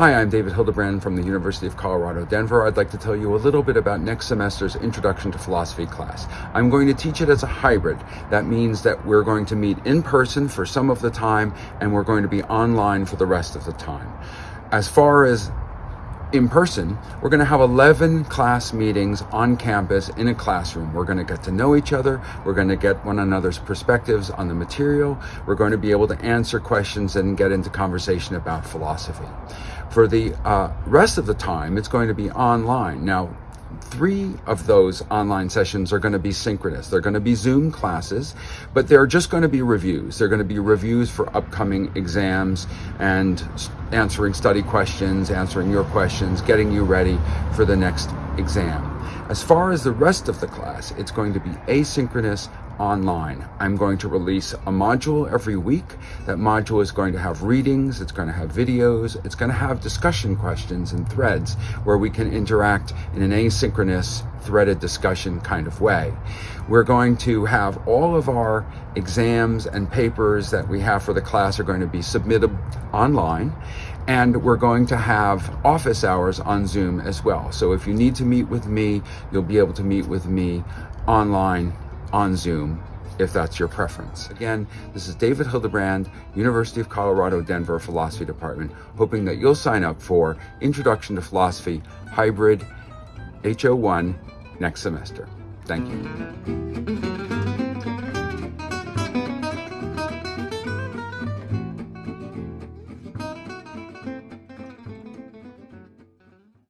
Hi, I'm David Hildebrand from the University of Colorado, Denver. I'd like to tell you a little bit about next semester's Introduction to Philosophy class. I'm going to teach it as a hybrid. That means that we're going to meet in person for some of the time and we're going to be online for the rest of the time. As far as in person, we're going to have 11 class meetings on campus in a classroom. We're going to get to know each other. We're going to get one another's perspectives on the material. We're going to be able to answer questions and get into conversation about philosophy. For the uh, rest of the time, it's going to be online. Now, three of those online sessions are going to be synchronous. They're going to be Zoom classes, but they're just going to be reviews. They're going to be reviews for upcoming exams and answering study questions, answering your questions, getting you ready for the next exam. As far as the rest of the class, it's going to be asynchronous online. I'm going to release a module every week. That module is going to have readings, it's going to have videos, it's going to have discussion questions and threads where we can interact in an asynchronous threaded discussion kind of way. We're going to have all of our exams and papers that we have for the class are going to be submitted online and we're going to have office hours on Zoom as well. So if you need to meet with me, you'll be able to meet with me online on Zoom if that's your preference. Again, this is David Hildebrand, University of Colorado, Denver Philosophy Department, hoping that you'll sign up for Introduction to Philosophy Hybrid HO1 next semester. Thank you.